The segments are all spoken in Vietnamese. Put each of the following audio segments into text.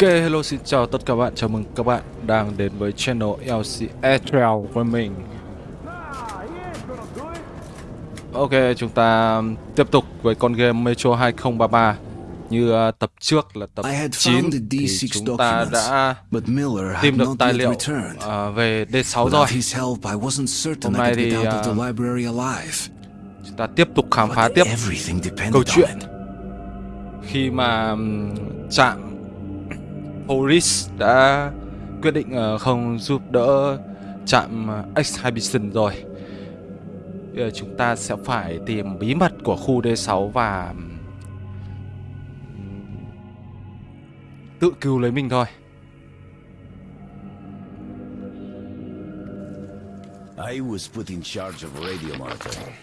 Ok, hello xin chào tất cả các bạn, chào mừng các bạn đang đến với channel LC Airtrail của mình. Ok, chúng ta tiếp tục với con game Metro 2033 Như uh, tập trước là tập 9 thì chúng ta đã tìm được tài liệu uh, về D6 rồi. Hôm nay thì uh, chúng ta tiếp tục khám phá tiếp câu chuyện. Khi mà chạm Horis đã quyết định ờ, không giúp đỡ trạm ờ, Exhibition rồi Bây giờ chúng ta sẽ phải tìm bí mật của khu D6 và tự cứu lấy mình thôi I was put in charge of radio monitoring.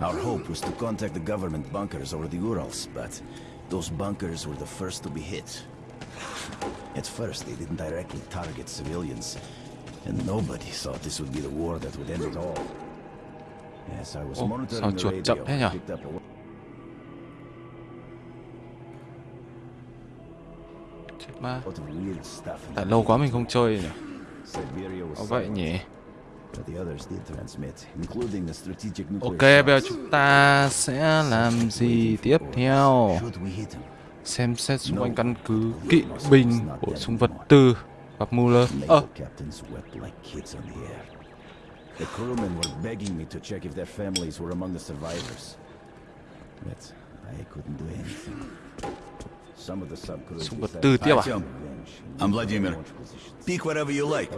Our hope was to contact the government bunkers over the Urals, but those bunkers were the first to be hit. At first, they didn't directly target civilians, and nobody thought this would be the war that would end it all. As I was sao monitoring the radio, I picked up a... Ma. Tại lâu quá mình không chơi nhỉ Có vậy nhỉ? Ok, bây giờ chúng ta sẽ làm gì tiếp theo Xem xét xung quanh căn cứ kỵ binh Bổ sung vật tư Gặp Muller Naval Ơ, captains wept like kids on the air. The crewmen were begging me to check if their families were among the survivors. But I couldn't do anything. Some of the subcrews Súng vật decided tư to tiếp à? I'm Vladimir. Whatever you like.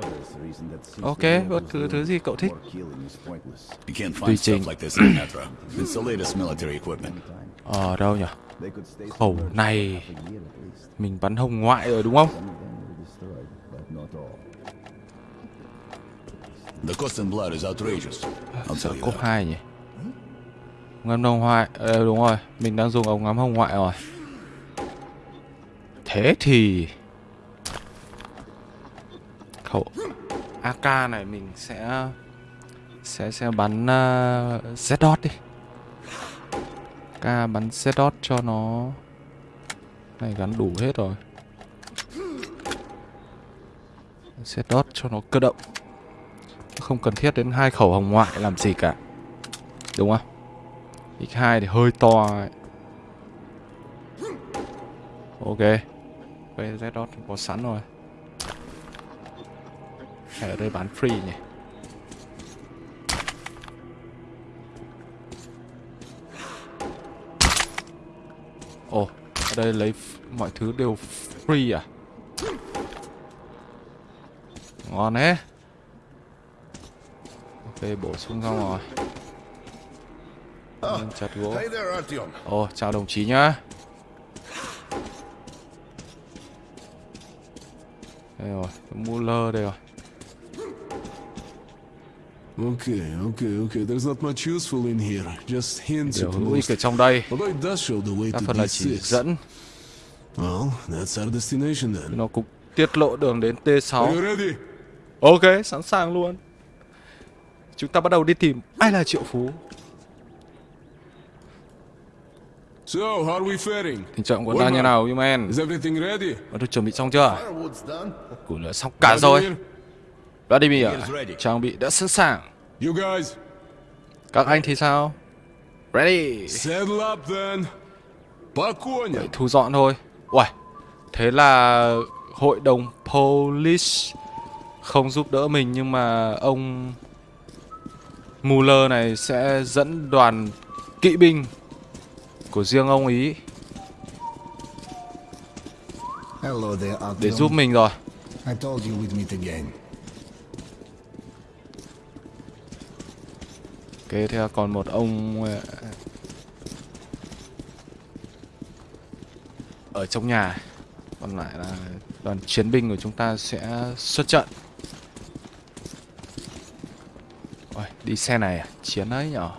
Ok, bất cứ thứ gì cậu thích Tùy find trình. stuff like this in Metro. It's the latest military equipment. Ở đâu nhỉ Khẩu này. Mình bắn hồng ngoại rồi đúng không. The cost in blood is outrageous. I'll tell you cốc that. 2 nhỉ Ngắm hồng ngoại Ờ đúng rồi Mình đang dùng ống ngắm hồng ngoại rồi Thế thì Khẩu. AK này mình sẽ Sẽ sẽ bắn uh, Z-Dot đi. AK bắn Z-Dot cho nó Này gắn đủ hết rồi. Z-Dot cho nó cơ động. Không cần thiết đến hai khẩu hồng ngoại làm gì cả. Đúng không? X2 thì hơi to ấy. ok. VZ dot có sẵn rồi ở đây bán free nhỉ? Ồ ở đây lấy mọi thứ đều free à? Ngon thế. Ok, bổ sung xong rồi. Lên chặt gỗ. Ồ, chào đồng chí nhá. Đây rồi, cái Muller đây rồi Okay, okay, okay. There's not much useful in here. Just hints Điều at hữu ích most. ở trong đây Although it does show the way Đa to phần là chỉ D6. dẫn Well, that's our destination then. Nó cũng tiết lộ đường đến Are T6 you ready? Ok, sẵn sàng luôn Chúng ta bắt đầu đi tìm ai là Triệu Phú So, how are we faring? Tình trạng của ta như nào, Human? Is everything ready? Đã được chuẩn bị xong chưa? Củi lửa xong cả rồi Vladimir, trang bị đã sẵn sàng. Các anh thì sao? Ready. Vậy thu dọn thôi. Uầy, thế là hội đồng Polish không giúp đỡ mình nhưng mà ông Muller này sẽ dẫn đoàn kỵ binh của riêng ông ý để giúp mình rồi. Kế theo còn một ông ờ, ở trong nhà. Còn lại là đoàn chiến binh của chúng ta sẽ xuất trận. Ôi, đi xe này à? chiến ấy nhỏ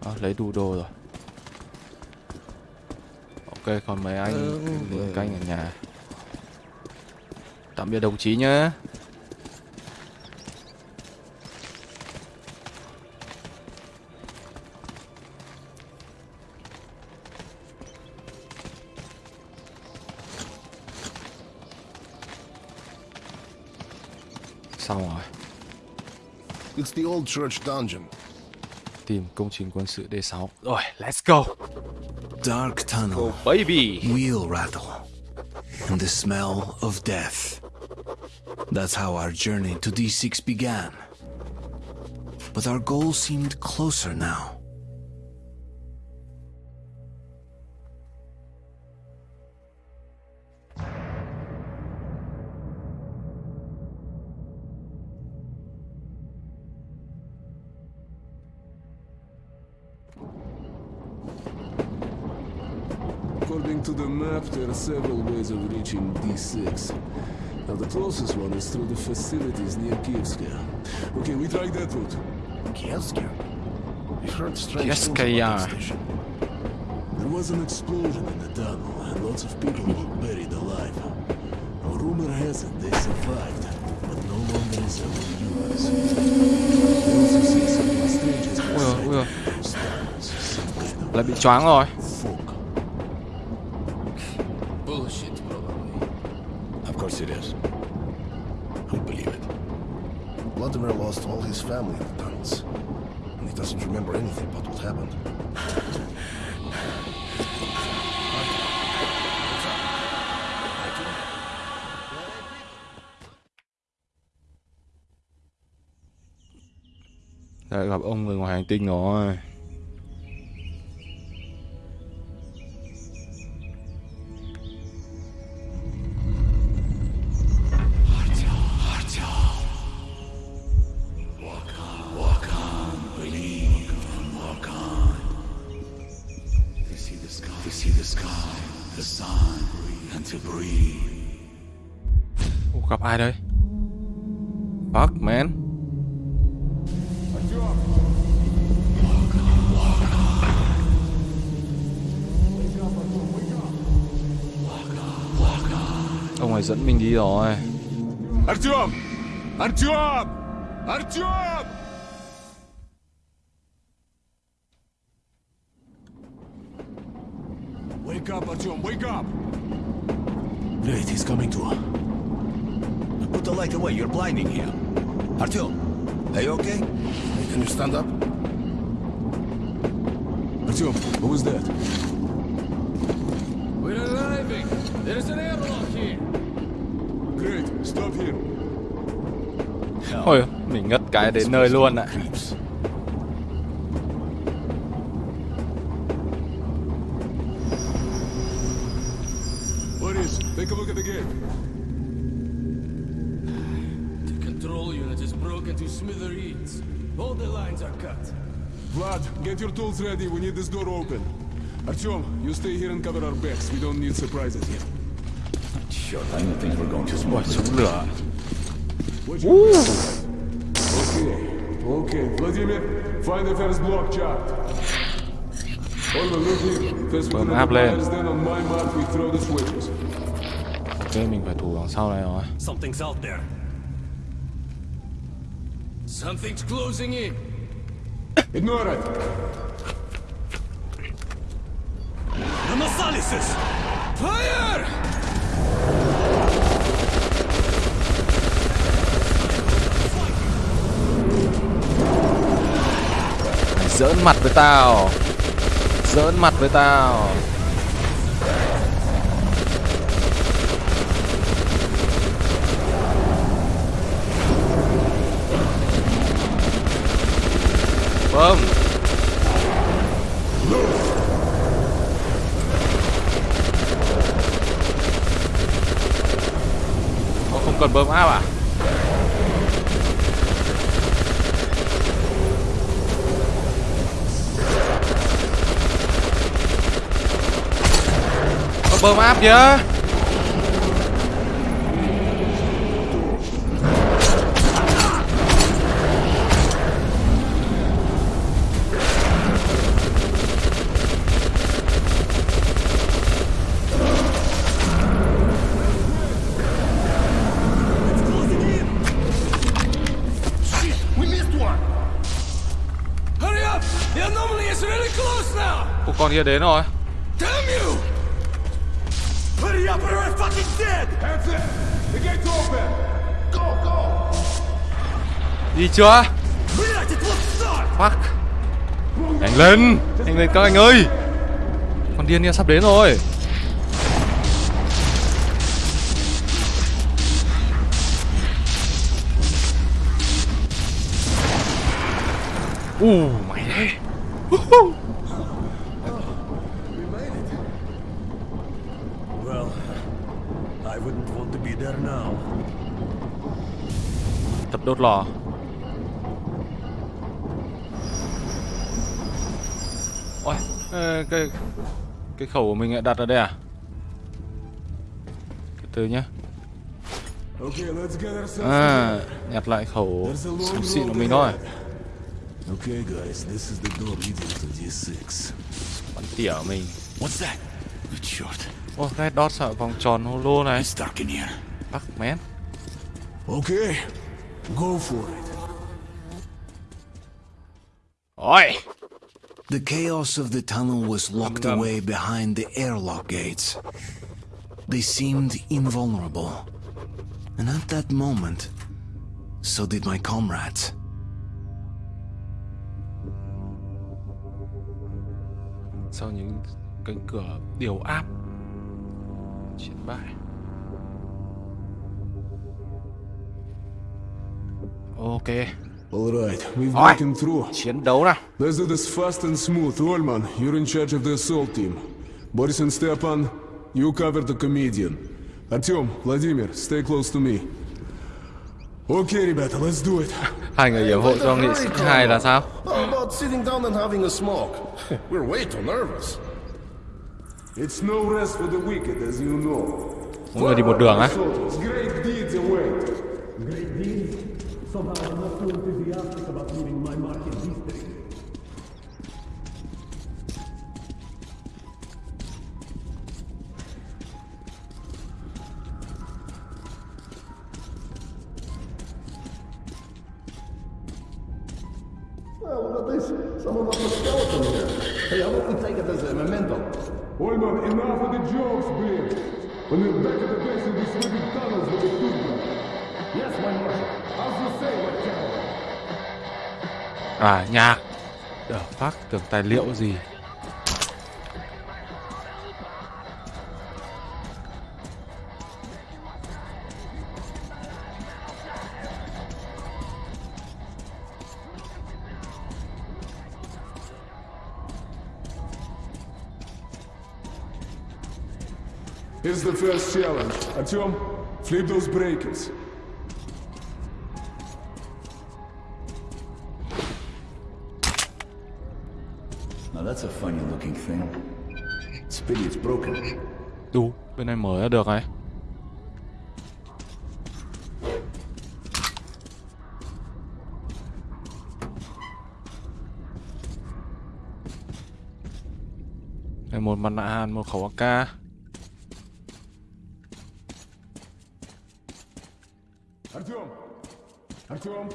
à, lấy đủ đồ rồi. Ok còn mấy anh ừ, canh ở nhà tạm biệt đồng chí nhé. Xong rồi. It's the old church dungeon. tìm công trình quân sự D6 rồi let's go. Dark tunnel, go baby. Wheel rattle, and the smell of death. That's how our journey to D6 began. But our goal seemed closer now. According to the map, there are several ways of reaching D6. Now, the closest one is through the facilities near Kievskaya. Okay, we tried that route. Kievskia? We've heard strange things Kievskaya. about that station. There was an explosion in the tunnel, and lots of people were buried alive. Now, rumor has it they survived, but no longer is our viewers. We also see something strange as ui ôi, ui ôi. those tunnels, some kind of lại bị choáng rồi family of the. And he doesn't remember anything but what happened. lại gặp ông người ngoài hành tinh rồi Ủa, gặp ai đây? Fuck man. Ông ấy dẫn mình đi rồi. Artyom! Artyom! Artyom! Wake up, Artyom, wake up! Great, he's coming to. Put the light away, you're blinding him. Artyom, are you okay? Can you stand up? Artyom, who is that? We're arriving! There is an airlock here! Great, stop here! Ôi, mình ngất cái đến nơi luôn ạ. À. get ready. We need this door open. Artyom, you stay here and cover our backs. We don't need surprises here. Sure, I don't think we're going to Ôi, smoke. súng lửa Watch your back. Okay, okay. Vladimir, find the first block chart. Olga, look here. First we Bấm grab the lên. then on my mark we throw the switches. Ok, mình phải thủ đằng sau này rồi Something's out there. Something's closing in. Ignore it. The Masalises! Fire! Giỡn mặt với tao Giỡn mặt với tao Vâng. Bơm nó Không cần bơm áp à? Bơm áp chứ con kia đến rồi. Đi chưa? Fuck. Anh lên! Anh lên các anh ơi! Con điên kia sắp đến rồi. Uh Tập lò Ôi, cái cái khẩu của mình lại đặt ở đây à? Từ từ nhá. À, nhặt lại khẩu súng xịn của mình thôi. Okay, guys, this is the door leading to D6. Bắn tỉa của mình. What's that? Red Dot sợ vòng tròn holo này. It's dark in here. Fuck, man. Okay, go for it. Ôi! The chaos of the tunnel was locked away behind the airlock gates. They seemed invulnerable. And at that moment, so did my comrades. Sau những cánh cửa điều áp chiến bại. Ok, All right, we've Oi. broken through. chiến đấu nào. Let's do this fast and smooth. Olman, you're in charge of the assault team. Boris and Stepan, you cover the comedian. Artyom, Vladimir, stay close to me. Okay, rебята, let's do it. Hai người hiểm hộ cho nghị sĩ hai là sao? How about sitting down and having a smoke? We're way too nervous. It's no rest for the wicked, as you know. Mỗi người đi một đường á. Soldiers, great deeds await. somehow I'm not so enthusiastic about leaving my mark in these days. À, nhạc. The phát tưởng tài liệu gì. Here's the first challenge. Artyom, flip those breakers. That's a funny looking thing. It's pity it's broken. Đu, bên này mở ra được này. Đây một mặt nạ hàn, một khẩu AK. Artyom! Artyom,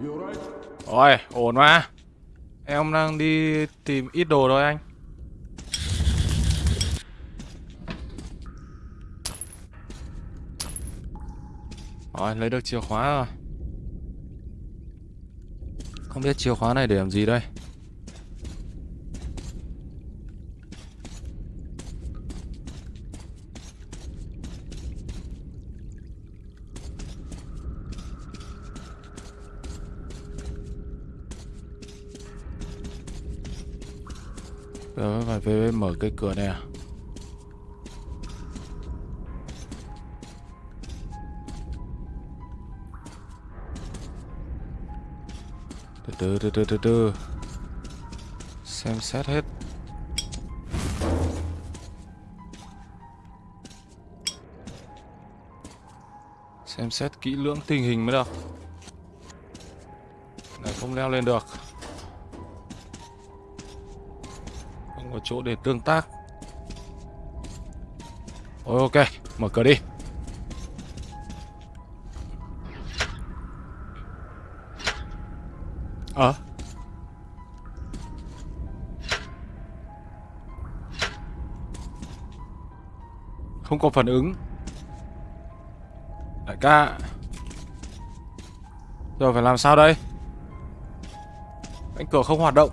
you alright? Ôi, ổn mà. Em đang đi tìm ít đồ thôi anh. Rồi, lấy được chìa khóa rồi. Không biết chìa khóa này để làm gì đây. phải về mở cái cửa này à? Từ từ từ từ từ từ. Xem xét hết. Xem xét kỹ lưỡng tình hình mới được. Này, không leo lên được. Có chỗ để tương tác. Ôi, ok, mở cửa đi. Ờ. Không có phản ứng. Đại ca. Giờ phải làm sao đây? Cánh cửa không hoạt động.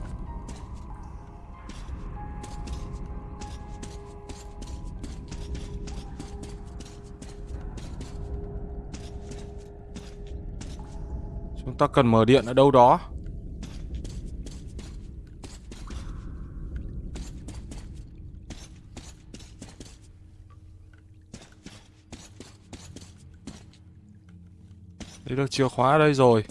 Chúng ta cần mở điện ở đâu đó. Lấy được chìa khóa ở đây rồi.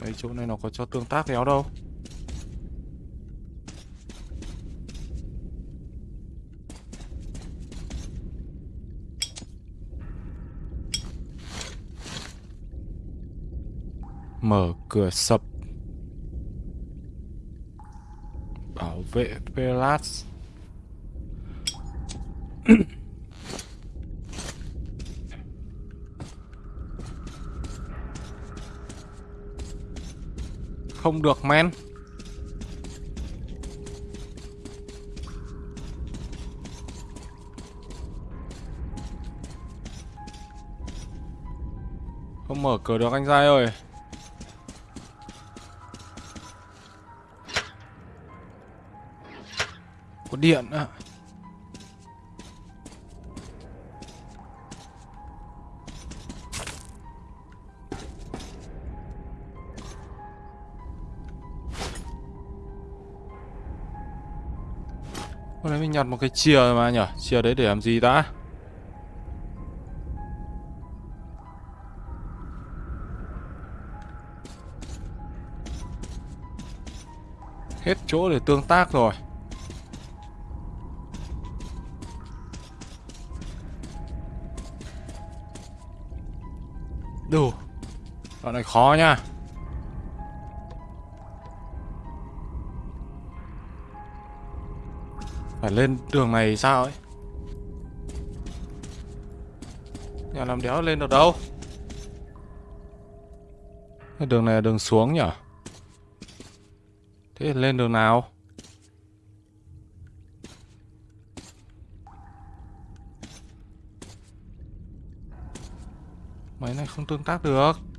Đấy, chỗ này nó có cho tương tác kéo đâu. Mở cửa sập. Bảo vệ Pelas Không được, men. Không mở cửa được anh trai ơi. Điện ạ Hôm nay mình nhặt một cái chìa mà nhở? Chìa đấy để làm gì ta? Hết chỗ để tương tác rồi. Đoạn này khó nha Phải lên đường này sao ấy? Nhà làm đéo lên được đâu? Cái đường này là đường xuống nhở? Thế lên đường nào? Máy này không tương tác được.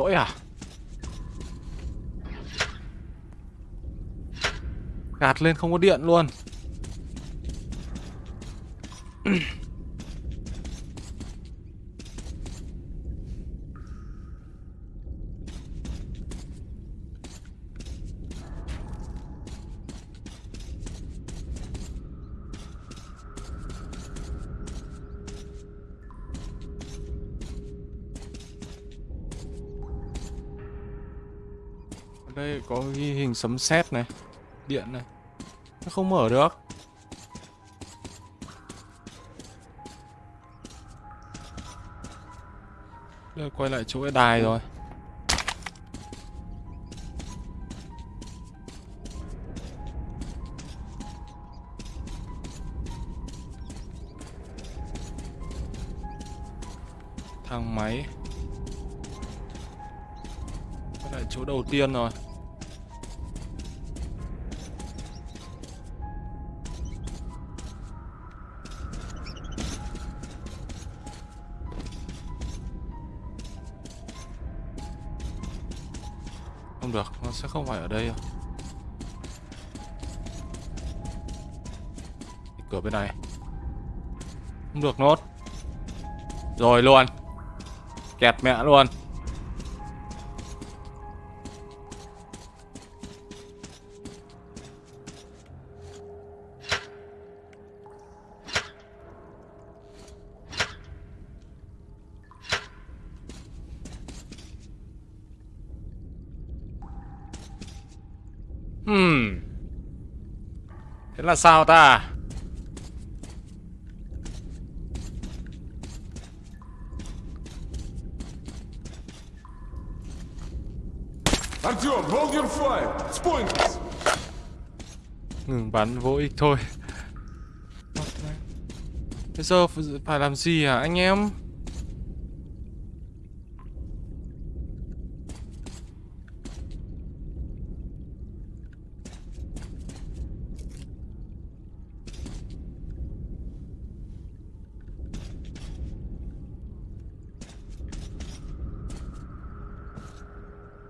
Lỗi à? Gạt lên không có điện luôn sấm sét này, Điện này, Nó không mở được. Đây, quay lại chỗ cái đài rồi. Thang máy. Quay lại chỗ đầu tiên rồi. Sẽ không phải ở đây đâu. Cửa bên này. Không được nốt. Rồi luôn. Kẹt mẹ luôn. là sao ta Ngừng bắn vô ích thôi. Bây giờ phải làm gì à anh em?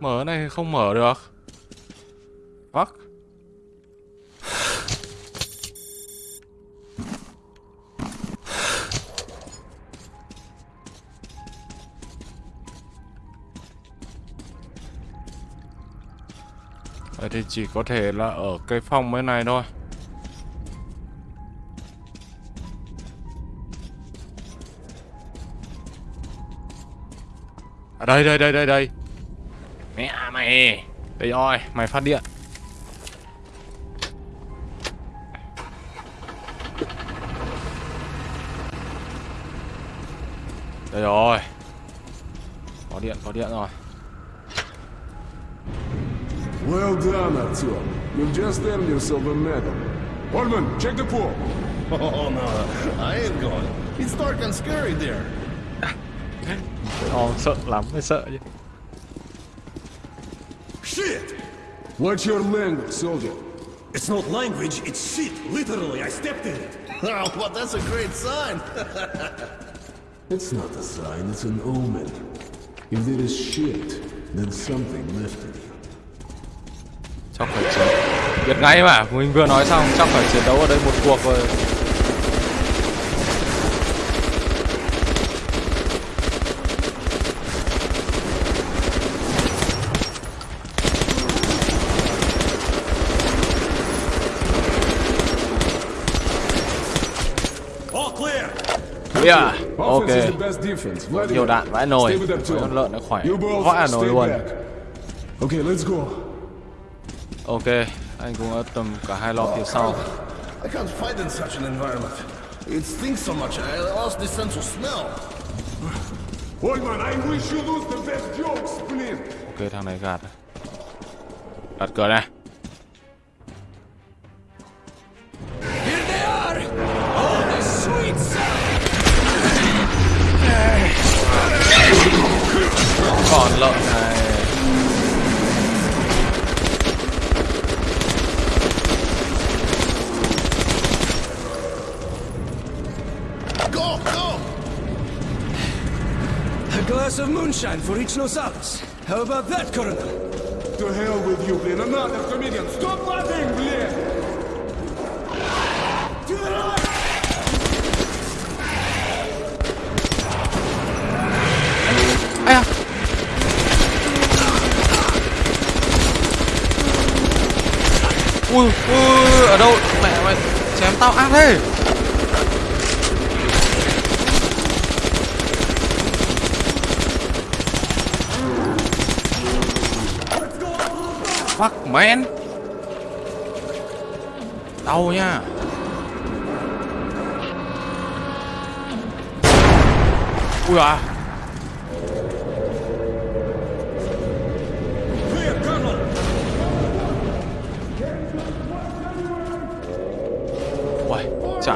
Mở này không mở được. Fuck. Vậy thì chỉ có thể là ở cái phòng bên này thôi. À đây đây đây đây đây mày Đây rồi mày phát điện Đây rồi Có điện có điện rồi Well done, Artyom. You've just earned yourself a medal. Orman, check the pool. Oh no, I ain't going. It's dark and scary there. Ồ sợ lắm mới sợ chứ Shit! What's your language, soldier? It's not language, it's shit. Literally, I stepped in it. Oh, but that's a great sign. It's not a sign, it's an omen. If there is shit, then something lifted you. Chắc phải chiến Biết ngay mà Mình vừa nói xong Chắc phải chiến đấu ở đây một cuộc rồi All clear! Yeah Ok Nhiều đạn vãi nồi con lợn nó khỏe Vãi nồi luôn. Okay, let's go. Ok Anh cũng ở tầm cả hai lo phía sau I can't fight in such an environment. It stinks so much, I lost the sense of smell. Orman, I wish you lose the best jokes, Splin. Ok thằng này gạt Gạt cửa này Còn lợn này Go, go! A glass of moonshine for each Nosalis. How about that, Colonel? To hell with you, Blin. Another comedian. Stop laughing, Blin! Ở đâu? Mẹ mày chém tao ác thế. Fuck man. Đau nha. Ui à.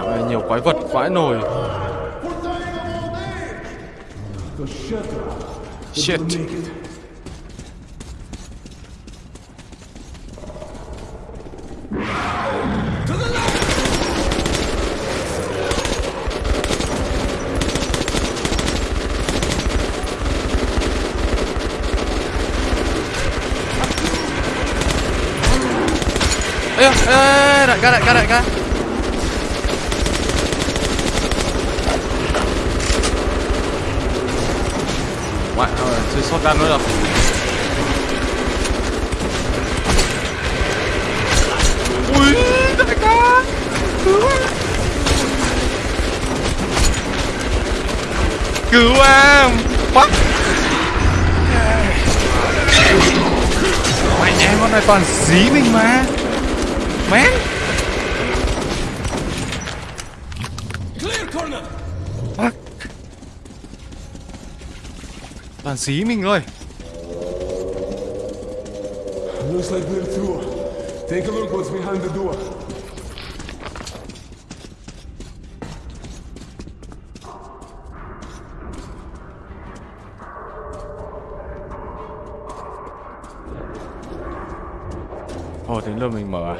Uầy, này nhiều quái vật vãi nồi. Shit. Ê, ê, ê, đại ca, đại ca, đại ca. chơi shotgun nữa đâu ui, đại ca. Cứu cứu em. Fuck mày nhé, con này toàn dí mình mà. Mén toàn dí mình thôi Looks like they're through. Take a look what's behind the door. Ồ, đến lượt mình mở à?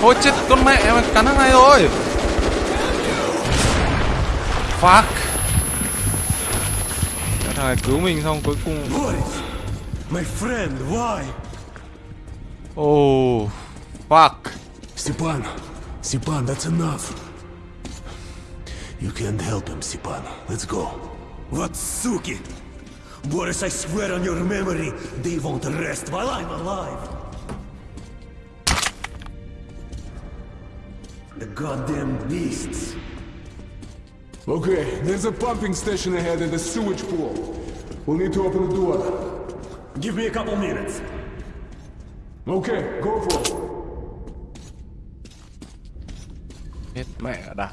Thôi chết con mẹ mà cắn thằng này rồi! Fuck! Thằng này cứu mình xong cuối cùng Boris! My friend, why? Oh, fuck. Stepan, Stepan, that's enough. You can't help him, Stepan. Let's go. What suki? Boris, I swear on your memory, they won't rest while I'm alive. Goddamn beasts. Okay, there's a pumping station ahead and a sewage pool. We'll need to open the door. Give me a couple minutes. Okay, go for it. Chết mẹ đã.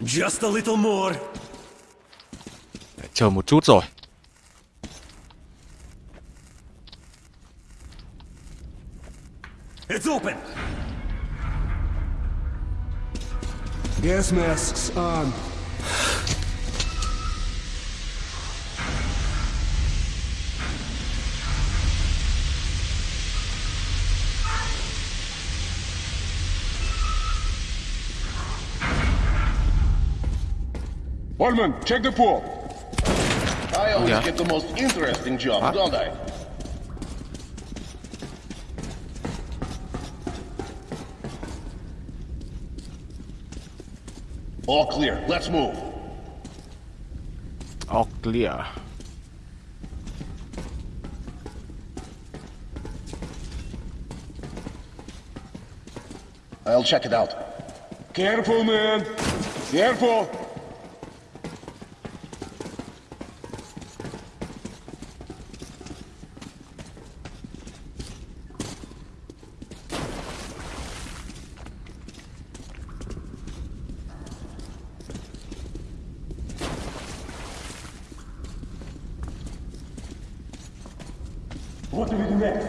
Just a little more. Chờ một chút rồi. It's open. Gas masks on. Orman, check the pool. I always Yeah. get the most interesting job, Huh? don't I? All clear. Let's move. All clear. I'll check it out. Careful, man. Careful. What do we do next?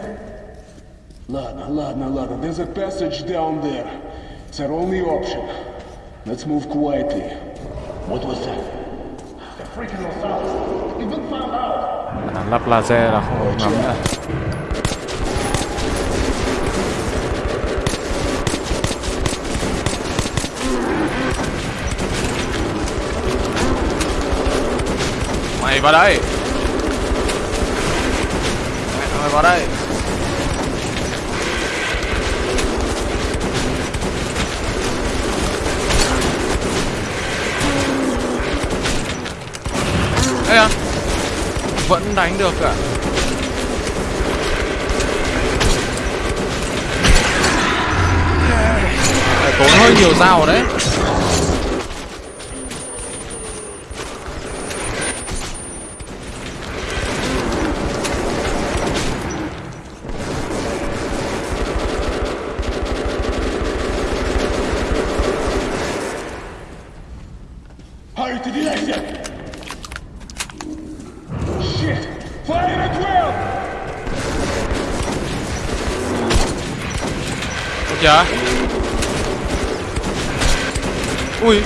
Ladna, ladna, ladna. There's a passage down there. It's our only option. Let's move quietly. What was that? The freaking. We've been found out. À, lắp laser là không ngắm nữa. Mày vào đây. Mày vào đây. Ê à Vẫn đánh được cả Phải tốn hơi nhiều dao đấy Hurry to the exit. Shit. Fire at will. Dạ Ui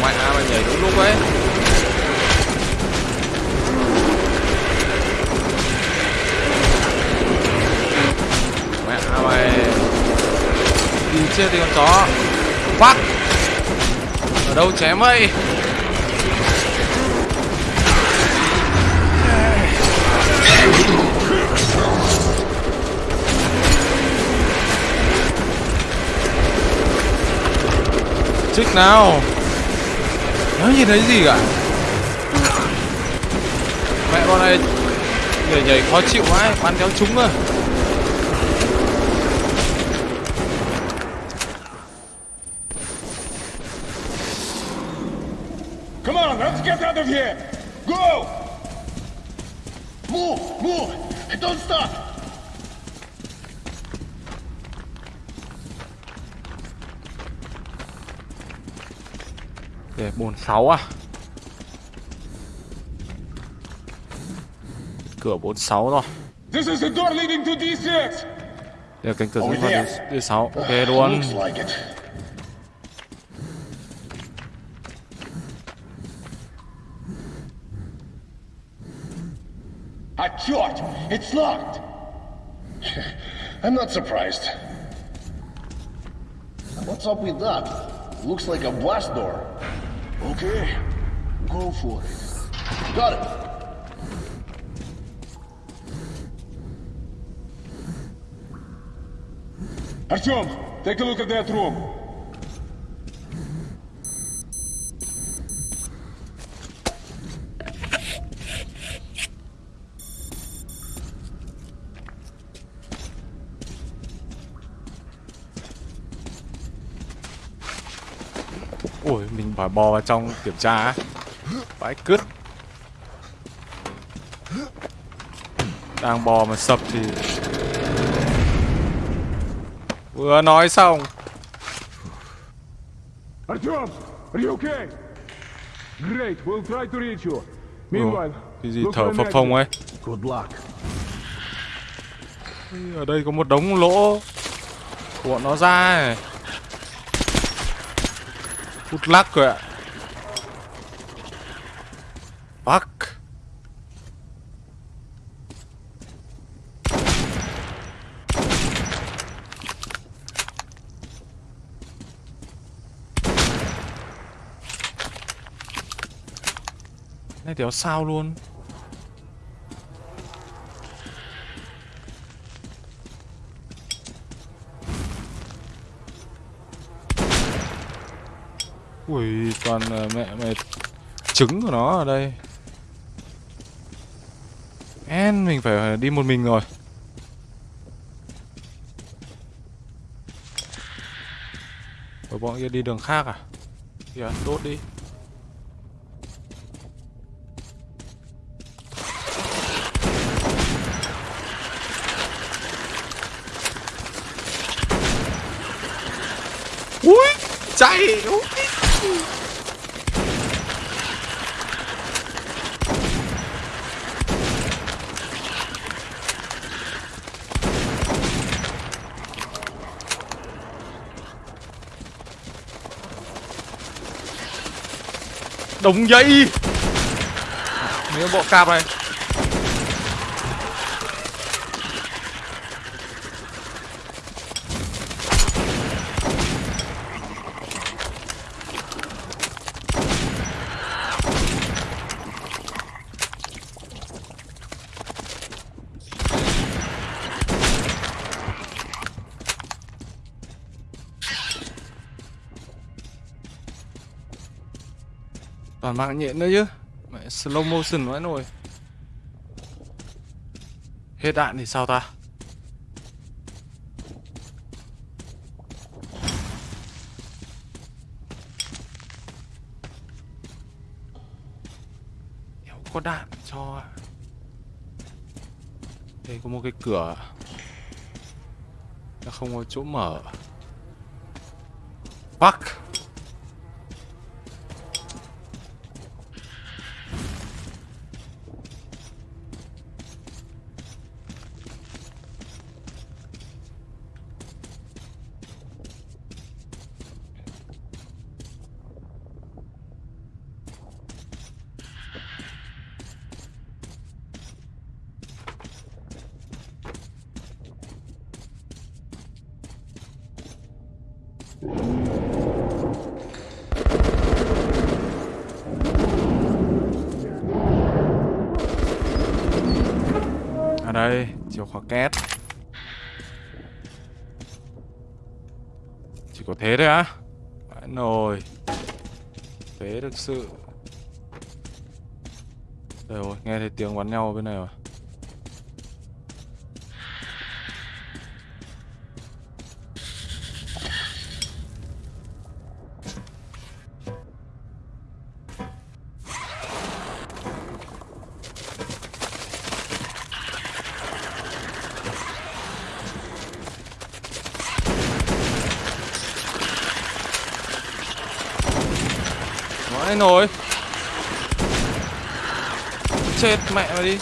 Ngoài A mà nhảy đúng lúc ấy Mẹ mày đi chết đi con chó phát Ở đâu chém vậy? Chích nào? Nó nhìn thấy gì cả? Mẹ con này Nhảy nhảy khó chịu quá, Bắn kéo trúng rồi. Để 46 à Cửa 46 rồi This is the door leading to D6! Đây là cánh cửa dẫn vào there. D- D6 Ok luôn Looks like it. Ah, short! It's locked! I'm not surprised. What's up with that? Looks like a blast door. Okay, go for it. Got it. Artyom, take a look at that room. Bò vào trong kiểm tra á. Vãi cứt Đang bò mà sập thì Vừa nói xong Artyom, are you okay? Great, we'll try to reach you. Meanwhile, Cái gì thở phập phồng ấy. Good luck. Ở đây có một đống lỗ của nó ra này. Hút lắc rồi ạ. Fuck. Này đéo sao luôn? Ui, toàn là mẹ mẹ trứng của nó ở đây. En, mình phải đi một mình rồi. Rồi bọn kia đi đường khác à? Kìa, đốt đi. Ui, chạy. đúng Đồng dây Mấy bộ cạp này Toàn mạng nhện nữa chứ. Mẹ, slow motion vãi nồi. Hết đạn thì sao ta? Nếu có đạn cho. Đây có một cái cửa. Nó không có chỗ mở. Đây, chìa khóa két. Chỉ có thế thôi á. Vãi nồi. Thế thực sự. Đây rồi, nghe thấy tiếng bắn nhau ở bên này rồi. Vãi rồi. Chết mẹ mày đi.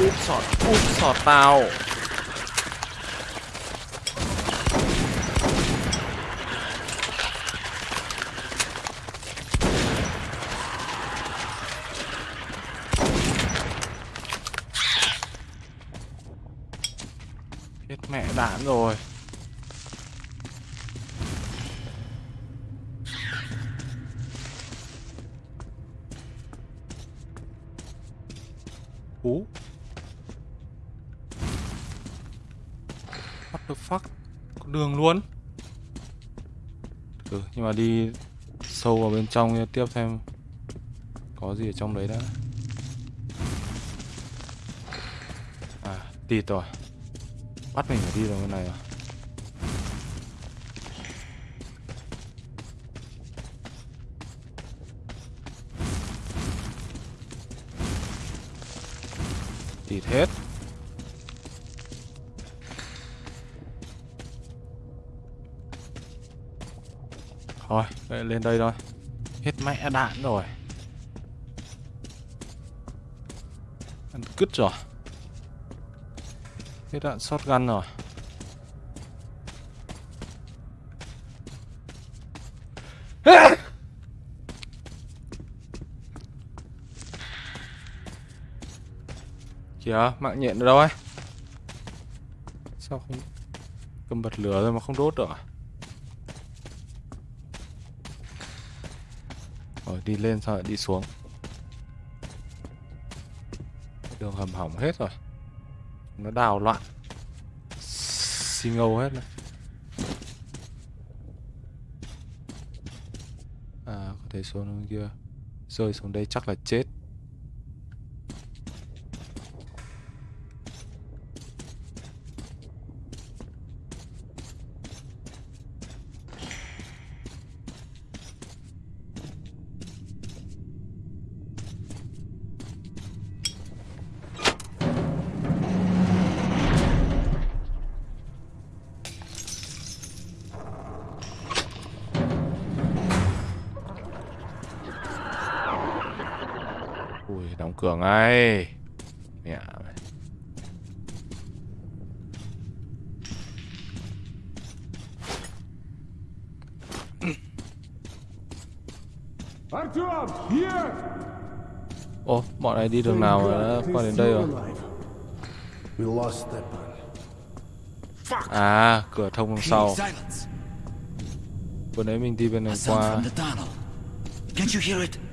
Úp sọt, úp sọt tao Chết rồi. Ú What the fuck? Có đường luôn. Ừ, nhưng mà đi sâu vào bên trong tiếp xem có gì ở trong đấy đã. À tịt rồi bắt mình phải đi vào bên này rồi thịt hết. Thôi, vậy lên đây thôi. Hết mẹ đạn rồi. Ăn cứt rồi cái đạn shotgun rồi. Kìa, mạng nhện ở đâu ấy? Sao không Cầm bật lửa rồi mà không đốt được à? Rồi đi lên sao lại đi xuống. Đường hầm hỏng hết rồi. Nó đào loạn. Xin ngầu hết này À có thể xuống bên kia. Rơi xuống đây chắc là chết. Cửa ngay Mẹ mày. Bọn này đi đường nào mà đã qua đến đây rồi? À, cửa thông đằng sau. Vừa nãy mình đi bên này qua. You hear it?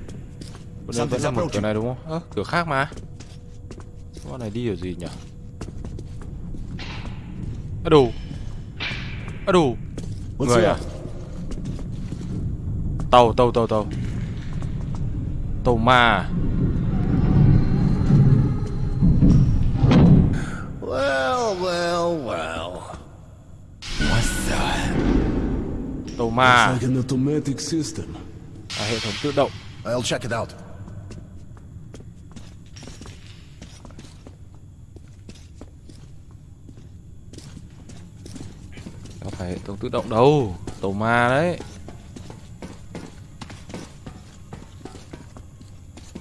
Vừa nãy vẫn là một cửa này đúng không? Ơ, cửa khác mà Bọn này đi ở gì nhỉ? À đủ À đủ Người à? Tàu, tàu, tàu, tàu Tàu ma Well, well, well. What's that? Tàu ma It's like an automatic system. à, Hệ thống tự động I'll check it out. Phải hệ thống tự động đâu Tàu ma đấy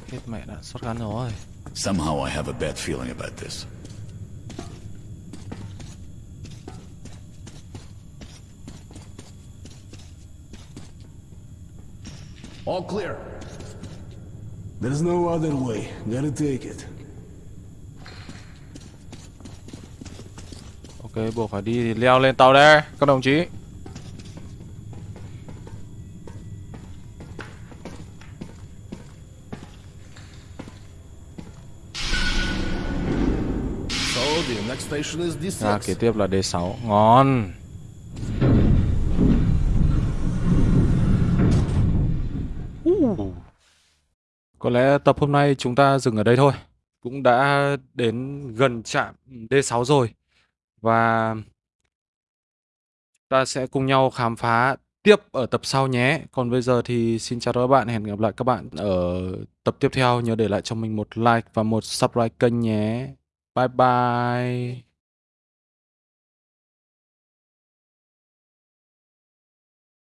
Hết mẹ đã shotgun rồi Somehow I have a bad feeling about this. All clear. There's no other way. Gotta take it. Ok, buộc phải đi thì leo lên tàu đây, các đồng chí. So the next station is D6. À, kế tiếp là D6. Ngon. Uh. Có lẽ tập hôm nay chúng ta dừng ở đây thôi. Cũng đã đến gần trạm D6 rồi. Và ta sẽ cùng nhau khám phá tiếp ở tập sau nhé. Còn bây giờ thì xin chào các bạn, hẹn gặp lại các bạn ở tập tiếp theo. Nhớ để lại cho mình một like và một subscribe kênh nhé. Bye bye.